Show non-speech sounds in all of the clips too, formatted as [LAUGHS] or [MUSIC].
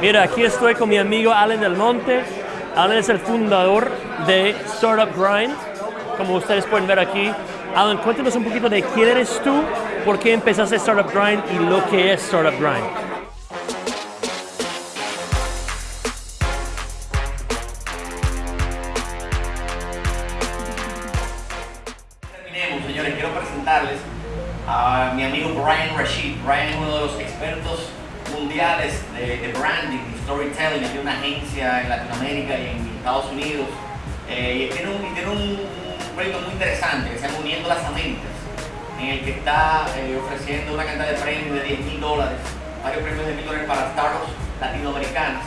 Mira, aquí estoy con mi amigo Alan Del Monte. Alan es el fundador de Startup Grind, como ustedes pueden ver aquí. Alan, cuéntanos un poquito de quién eres tú, por qué empezaste Startup Grind y lo que es Startup Grind. Quiero presentarles a mi amigo Brian Rashid. Brian es uno de los expertos mundiales de, de branding y storytelling. Tiene una agencia en Latinoamérica y en Estados Unidos. Eh, y tiene un, proyecto muy interesante que se llama Uniendo las Américas, en el que está eh, ofreciendo una cantidad de premios de 10 mil dólares, varios premios de mil dólares para startups latinoamericanas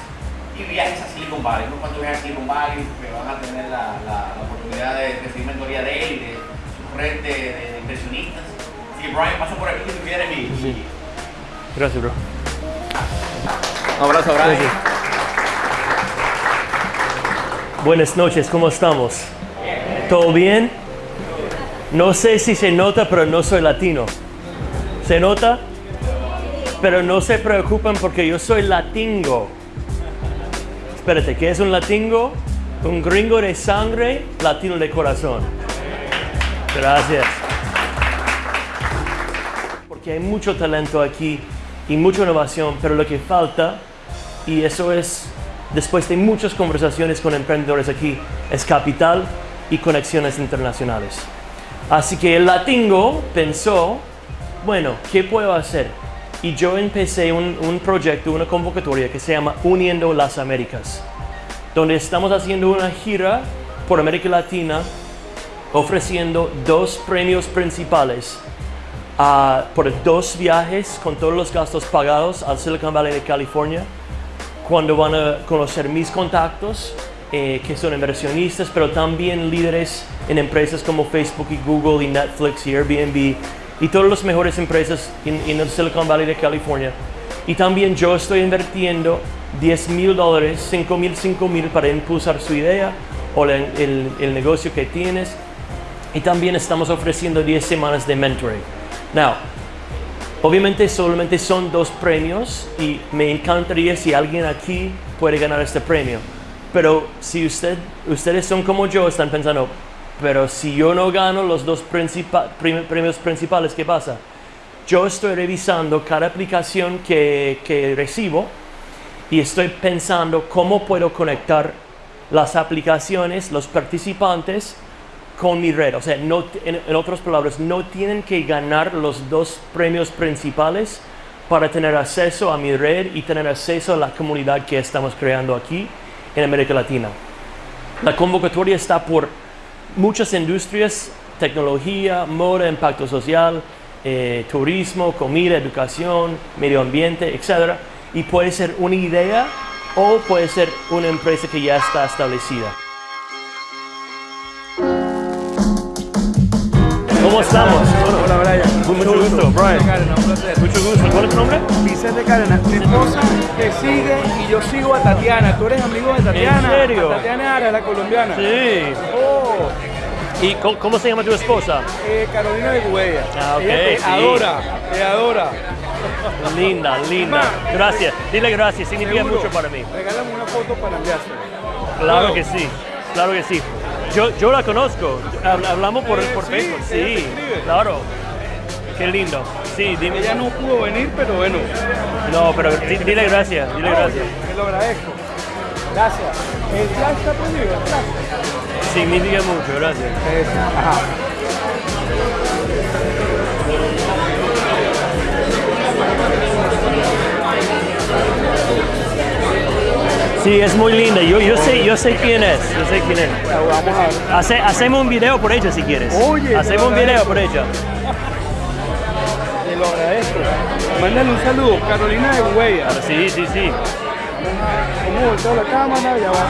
y viajes a Silicon Valley. Unos cuantos viajes a Silicon Valley que van a tener la, la- oportunidad de recibir mentoría de él y de su red de, de, de inversionistas. Así Brian, pasa por aquí si tú quieres Gracias, bro. Un abrazo. Buenas noches, ¿cómo estamos? ¿Todo bien? No sé si se nota, pero no soy latino. ¿Se nota? Pero no se preocupen porque yo soy latingo. Espérate, ¿qué es un latingo? Un gringo de sangre, latino de corazón. Gracias. Porque hay mucho talento aquí y mucha innovación, pero lo que falta, y eso es después de muchas conversaciones con emprendedores aquí, es capital y conexiones internacionales. Así que el latingo pensó, bueno, ¿qué puedo hacer? Y yo empecé un, un proyecto, una convocatoria que se llama Uniendo las Américas, donde estamos haciendo una gira por América Latina ofreciendo dos premios principales ah, por dos viajes con todos los gastos pagados al Silicon Valley de California, cuando van a conocer mis contactos, eh, que son inversionistas, pero también líderes en empresas como Facebook y Google y Netflix y Airbnb y todas las mejores empresas en, el Silicon Valley de California. Y también yo estoy invirtiendo 10 mil dólares, 5 mil, 5 mil para impulsar su idea o el, el negocio que tienes. Y también estamos ofreciendo 10 semanas de mentoring. Now, obviamente solamente son dos premios y me encantaría si alguien aquí puede ganar este premio. Pero si usted, ustedes son como yo, están pensando, pero si yo no gano los dos premios principales, ¿qué pasa? Yo estoy revisando cada aplicación que, que recibo y estoy pensando cómo puedo conectar las aplicaciones, los participantes con mi red. O sea, en, en otras palabras, no tienen que ganar los dos premios principales para tener acceso a mi red y tener acceso a la comunidad que estamos creando aquí en América Latina. La convocatoria está por muchas industrias, tecnología, moda, impacto social, eh, turismo, comida, educación, medio ambiente, etc. Y puede ser una idea o puede ser una empresa que ya está establecida. ¿Cómo estamos? Hola, Brian. Mucho gusto, Brian. Carena, un placer. Mucho gusto. ¿Cuál es tu nombre? Vicente Carena, mi esposa te sigue y yo sigo a Tatiana. Tú eres amigo de Tatiana. ¿En serio? A Tatiana Ara, la colombiana. Sí. Oh, ¿Y cómo, se llama tu esposa? eh, Carolina de Gubella. Ah, ok, te sí. adora, te adora. Linda, linda. Gracias. Dile gracias, significa Seguro. mucho para mí. Regálame una foto para enviársela. Claro que sí, claro que sí. Yo, yo la conozco, Hab- hablamos por, Eh, por Facebook, sí, claro. Qué lindo. Sí, dime. Ella no pudo venir, pero bueno. No, pero di- dile gracias, dile gracias. Te lo agradezco. Gracias. El ya está prohibido, gracias. Significa mucho, gracias. Eso, Ajá. Sí, es muy linda. Yo, yo sé, yo sé quién es, yo sé quién es. Hace- hacemos un video por ella si quieres. Oye, hacemos un video por ella. Te lo agradezco. Mándale un saludo, Carolina de Gubella. Sí, sí, sí. Vamos a voltear la cámara, ya va.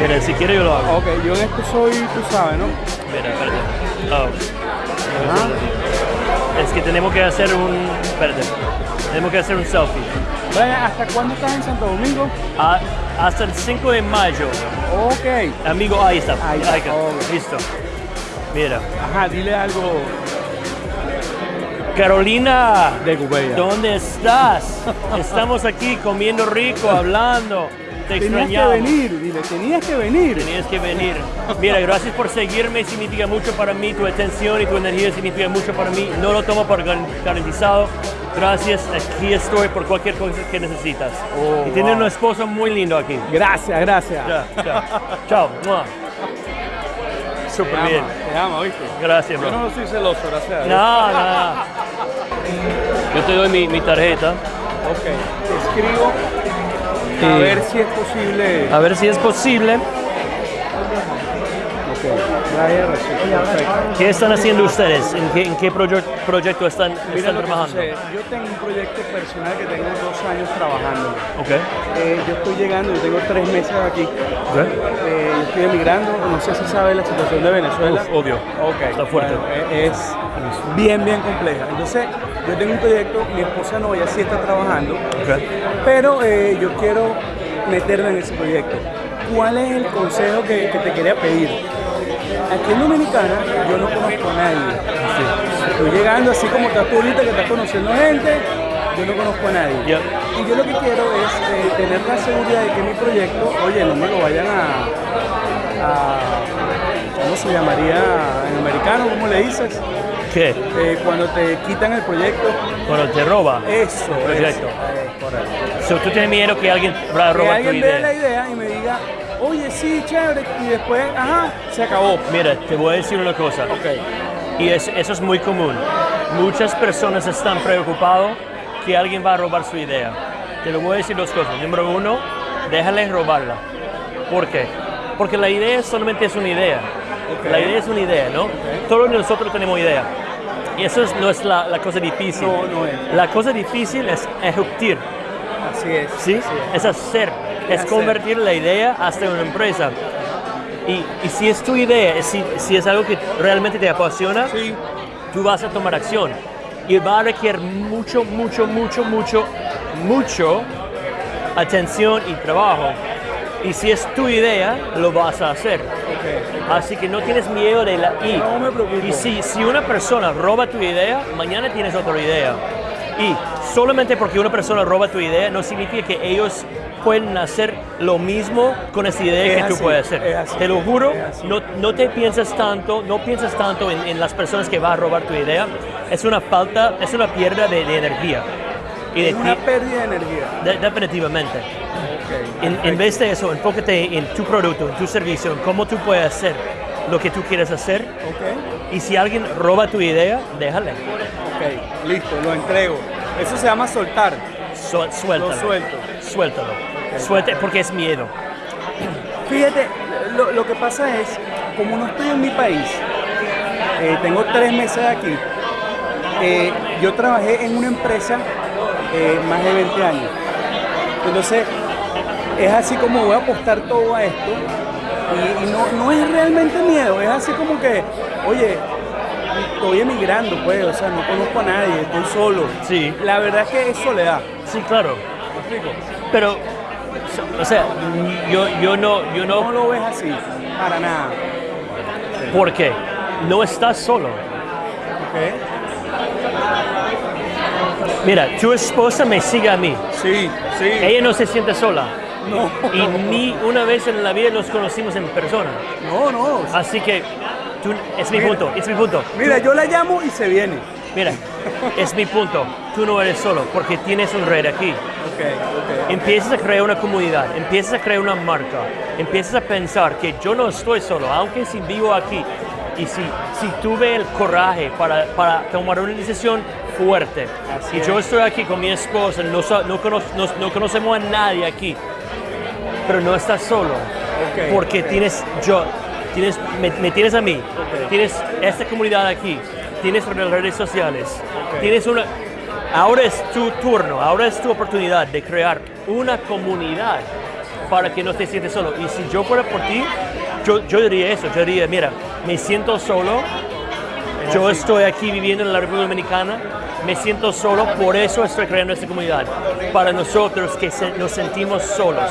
Mira, si quiere yo lo hago. Ok, yo en esto soy, tú sabes, ¿no? Mira, espérate. Oh. Ajá. Es que tenemos que hacer un. Espérate. Tenemos que hacer un selfie. Brian, ¿hasta cuándo estás en Santo Domingo? Ah, hasta el 5 de mayo. Ok. Amigo, ahí está. Ahí está. Listo. Mira. Ajá, dile algo. Carolina, De Gubella. ¿dónde estás? [LAUGHS] Estamos aquí comiendo rico, hablando. Te Tenías que venir, dile, tenías que venir. Tenías que venir. Mira, gracias por seguirme, significa mucho para mí, tu atención y tu energía significa mucho para mí. No lo tomo por gar- garantizado. Gracias, aquí estoy por cualquier cosa que necesitas. Oh, y tienes wow. un esposo muy lindo aquí. Gracias, gracias. Chao. Mua. Te Súper bien. te ama, ¿viste? Gracias, Yo bro. no soy celoso, gracias. No, no. Yo te doy mi, mi tarjeta. Ok, te escribo a ver si es posible. A ver si es posible. ¿Qué están haciendo ustedes? ¿En qué, en qué proye- proyecto están, trabajando? Yo tengo un proyecto personal que tengo dos años trabajando. Ok. Eh, yo estoy llegando, yo tengo tres meses aquí. Eh, yo estoy emigrando, no sé si sabe la situación de Venezuela. Uf, obvio. Está fuerte. bueno, eh, es bien, bien compleja. Entonces, yo tengo un proyecto, mi esposa no, ella sí está trabajando, pero eh, yo quiero meterme en ese proyecto. ¿Cuál es el consejo que, que te quería pedir? Aquí en Dominicana yo no conozco a nadie. Estoy llegando así como estás tú ahorita que estás conociendo gente, yo no conozco a nadie. Y yo lo que quiero es eh, tener la seguridad de que mi proyecto, oye, no me lo vayan a, a- ¿cómo se llamaría en americano? ¿Cómo le dices? ¿Qué? Eh, cuando te quitan el proyecto. Cuando te roba. Eso, Proyecto. eso. Eh, correcto. So, tú tienes miedo que alguien va a Que robar tu alguien vea la idea. idea y me diga, oye, sí, chévere, y después, ajá, se acabó. Mira, te voy a decir una cosa. Ok. Y es- eso es muy común. Muchas personas están preocupadas que alguien va a robar su idea. Te lo voy a decir dos cosas. Número uno, déjale robarla. ¿Por qué? Porque la idea solamente es una idea. La idea es una idea, ¿no? Todos nosotros tenemos idea. Y eso es- no es la, la cosa difícil. No, no es. La cosa difícil es ejecutar. Así es. ¿sí? así Es hacer, es hacer. convertir la idea hasta una empresa. Y, y si es tu idea, si, si es algo que realmente te apasiona, Sí. tú vas a tomar acción. Y va a requerir mucho, mucho, mucho, mucho, mucho atención y trabajo. Y si es tu idea, lo vas a hacer. Así que no tienes miedo de la I. No me preocupo. Y si, si una persona roba tu idea, mañana tienes otra idea. Y solamente porque una persona roba tu idea, no significa que ellos pueden hacer lo mismo con esa idea Es que tú puedes hacer. así, Te lo juro, no, no te piensas tanto, no piensas tanto en, en las personas que van a robar tu idea. Es una falta, es una pérdida de, de energía. Y de Es una pérdida de energía. de- definitivamente. En, en vez de eso, enfócate en tu producto, en tu servicio, en cómo tú puedes hacer lo que tú quieres hacer. Ok. Y si alguien roba tu idea, déjale. Ok. Listo, lo entrego. Eso se llama soltar. Su- suéltalo. Lo suelto. Suéltalo. Suelte porque es miedo. Fíjate, lo, lo que pasa es, como no estoy en mi país, eh, tengo tres meses aquí, eh, yo trabajé en una empresa eh, más de 20 años. Entonces, es así como voy a apostar todo a esto. Y, y no, no es realmente miedo, es así como que, oye, estoy emigrando, pues, o sea, no conozco a nadie, estoy solo. Sí. La verdad es que es soledad. Sí, claro. ¿Me explico? Pero, o sea, yo, yo no, yo No no, lo ves así, para nada. ¿por qué? No estás solo. Mira, tu esposa me sigue a mí. Sí, sí. Ella no se siente sola. No. Y ni una vez en la vida nos conocimos en persona. No, no. Así que, tú, es mi Mira. punto, es mi punto. Mira, yo la llamo y se viene. Mira, es mi punto. Tú no eres solo porque tienes un red aquí. Ok, ok. Empiezas a crear una comunidad, empiezas a crear una marca, empiezas a pensar que yo no estoy solo, aunque si vivo aquí. Y si, si tuve el coraje para, para tomar una decisión fuerte, Así y yo es. estoy aquí con mi esposa, no, no, cono- no- no conocemos a nadie aquí, pero no estás solo, porque tienes yo, tienes, me, me tienes a mí, tienes esta comunidad aquí, tienes las redes sociales, tienes una... Ahora es tu turno, ahora es tu oportunidad de crear una comunidad para que no te sientes solo. Y si yo fuera por ti, yo, yo diría eso, yo diría, mira, me siento solo, yo estoy aquí viviendo en la República Dominicana, me siento solo, por eso estoy creando esta comunidad. Para nosotros que se- nos sentimos solos.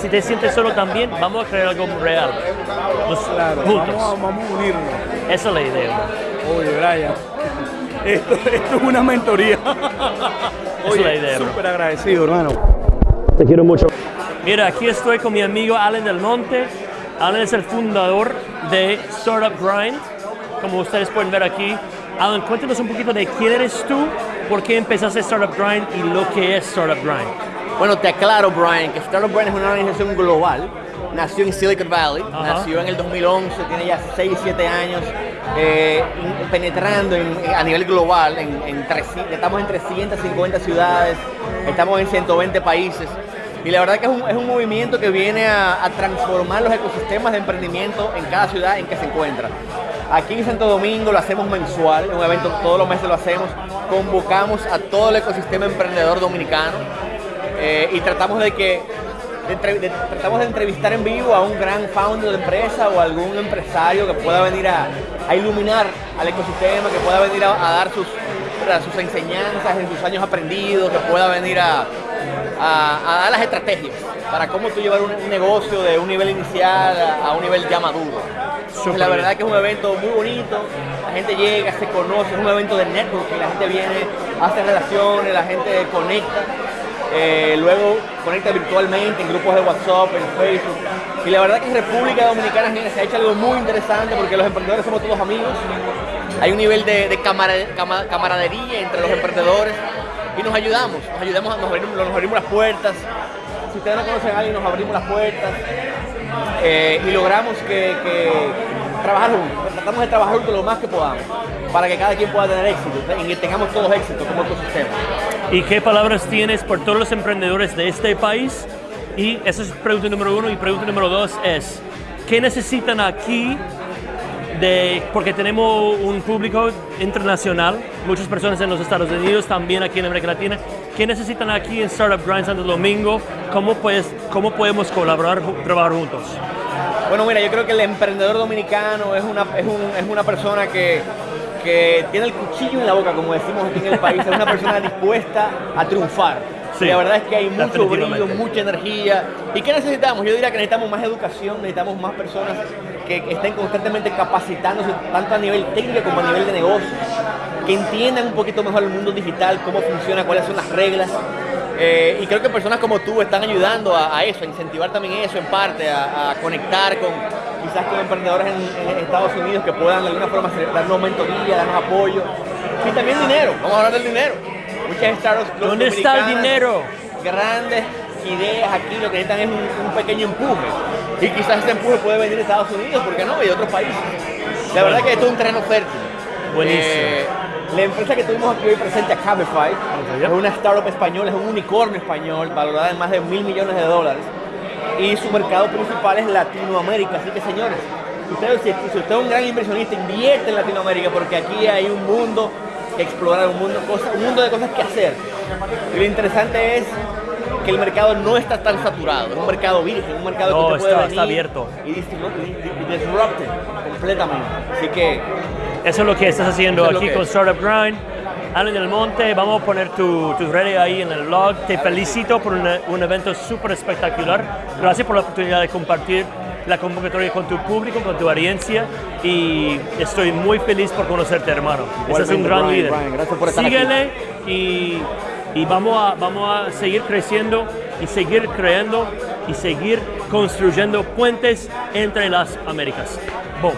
Si te sientes solo también, vamos a crear algo real. Nos- Claro, juntos. vamos, a- vamos a unirnos. Esa es la idea. Oye, Brian. esto, esto es una mentoría. es la idea, bro. súper agradecido, hermano. Te quiero mucho. Mira, aquí estoy con mi amigo Allen Del Monte. Allen es el fundador de Startup Grind, como ustedes pueden ver aquí. Alan, cuéntanos un poquito de quién eres tú, por qué empezaste Startup Grind y lo que es Startup Grind. Bueno, te aclaro, Brian, que Startup Grind es una organización global. Nació en Silicon Valley, nació en el 2011, tiene ya 6, 7 años eh, penetrando en- a nivel global. En, en 300 estamos en 350 ciudades, estamos en 120 países. Y la verdad que es un, es un movimiento que viene a, a transformar los ecosistemas de emprendimiento en cada ciudad en que se encuentra. Aquí en Santo Domingo lo hacemos mensual, es un evento todos los meses lo hacemos. Convocamos a todo el ecosistema emprendedor dominicano eh, y tratamos de que tratamos de entrevistar en vivo a un gran founder de empresa o algún empresario que pueda venir a, iluminar al ecosistema, que pueda venir a, dar sus, enseñanzas en sus años aprendidos, que pueda venir a, dar las estrategias para cómo tú llevar un, negocio de un nivel inicial a un nivel ya maduro. La bien. verdad que es un evento muy bonito, la gente llega, se conoce, es un evento de networking, la gente viene, hace relaciones, la gente conecta. Eh, luego conecta virtualmente en grupos de WhatsApp, en Facebook. Y la verdad que en República Dominicana se ha hecho algo muy interesante porque los emprendedores somos todos amigos. Hay un nivel de, de camara- cama- camaradería entre los emprendedores y nos ayudamos, nos ayudamos, nos abrimos, nos abrimos las puertas. Si ustedes no conocen a alguien, nos abrimos las puertas eh, y logramos que, que trabajar juntos. Tratamos de trabajar juntos lo más que podamos para que cada quien pueda tener éxito y que tengamos todos éxito como ecosistema. ¿Y qué palabras tienes por todos los emprendedores de este país? Y esa es pregunta número uno. Y pregunta número dos es, ¿qué necesitan aquí? De, porque tenemos un público internacional, muchas personas en los Estados Unidos, también aquí en América Latina. ¿Qué necesitan aquí en Startup Grind Santo Domingo? ¿Cómo, pues, cómo podemos colaborar, trabajar juntos? Bueno, mira, yo creo que el emprendedor dominicano es una, es un- es una persona que, que tiene el cuchillo en la boca, como decimos aquí en el país, es una persona dispuesta a triunfar. Sí, la verdad es que hay mucho brillo, mucha energía. ¿Y qué necesitamos? Yo diría que necesitamos más educación, necesitamos más personas que estén constantemente capacitándose, tanto a nivel técnico como a nivel de negocio, que entiendan un poquito mejor el mundo digital, cómo funciona, cuáles son las reglas. Eh, y creo que personas como tú están ayudando a, a eso, a incentivar también eso en parte, a, a conectar con quizás con emprendedores en, en Estados Unidos que puedan de alguna forma darnos mentoría, darnos apoyo. Y también dinero, vamos a hablar del dinero. Muchas startups ¿Dónde está el dinero? Grandes ideas aquí, lo que necesitan es un, un pequeño empuje. Y quizás ese empuje puede venir de Estados Unidos, ¿por qué no? Y de otros países. La verdad que esto es un terreno fértil. Buenísimo. Eh, la empresa que tuvimos aquí hoy presente a Cabify es una startup española, es un unicornio español valorada en más de mil millones de dólares y su mercado principal es Latinoamérica. Así que señores, ustedes, si, si usted es un gran inversionista, invierte en Latinoamérica porque aquí hay un mundo que explorar, un mundo, cosa- un mundo de cosas que hacer. Y lo interesante es que el mercado no está tan saturado, es un mercado virgen, un mercado No, que usted puede está- venir está abierto. y, disfrutar- y- y- y disrupte completamente. Así que Eso es lo que estás haciendo es aquí con. Startup Grind. Alan del Monte, vamos a poner tu, tus redes ahí en el blog. Te felicito por una- un evento súper espectacular. Gracias por la oportunidad de compartir la convocatoria con tu público, con tu audiencia. Y estoy muy feliz por conocerte, hermano. Ese es un gran Brian, líder. Brian, gracias por estar aquí. Síguele y, y vamos, a, vamos a seguir creciendo y seguir creando y seguir construyendo puentes entre las Américas. Boom.